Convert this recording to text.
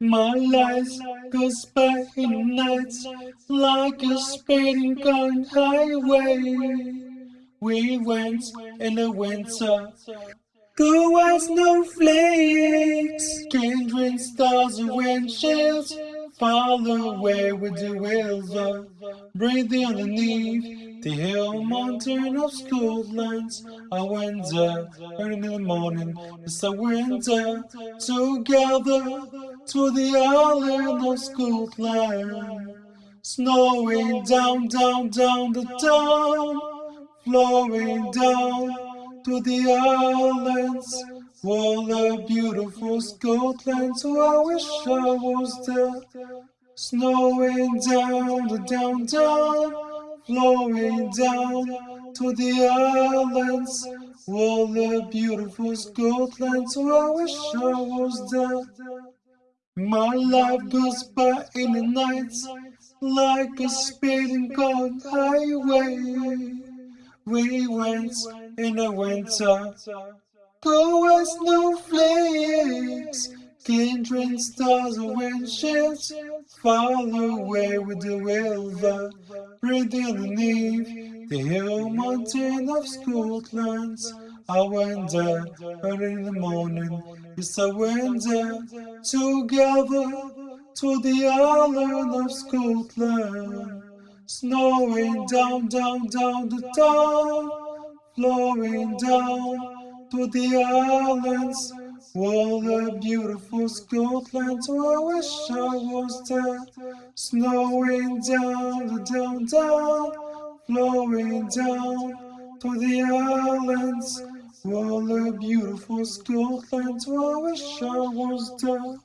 My life goes by in nights like a speeding gun highway. We went in the winter, go as snowflakes, kindred stars and windshields, far away with the river, breathing underneath the hill mountain of Scotland. I there early in the morning, yes I went there together to the island of Scotland. Snowing down, down, down the town, flowing down to the islands. What a beautiful Scotland, so I wish I was there. Snowing down the down, down, flowing down to the islands. What a beautiful Scotland, so I wish I was there. My life goes by in the nights like a speeding gun highway. We went in the winter, go as snowflakes, kindred stars and windshields, far away with the river, breathing underneath the hill mountain of Scotland. I went there early in the morning. Yes, I went together to the island of Scotland. Snowing down, down, down the town, flowing down to the islands. What a beautiful Scotland, oh, I wish I was there. Snowing down, down, down, flowing down to the islands. What the beautiful Scotland, I wish I was there.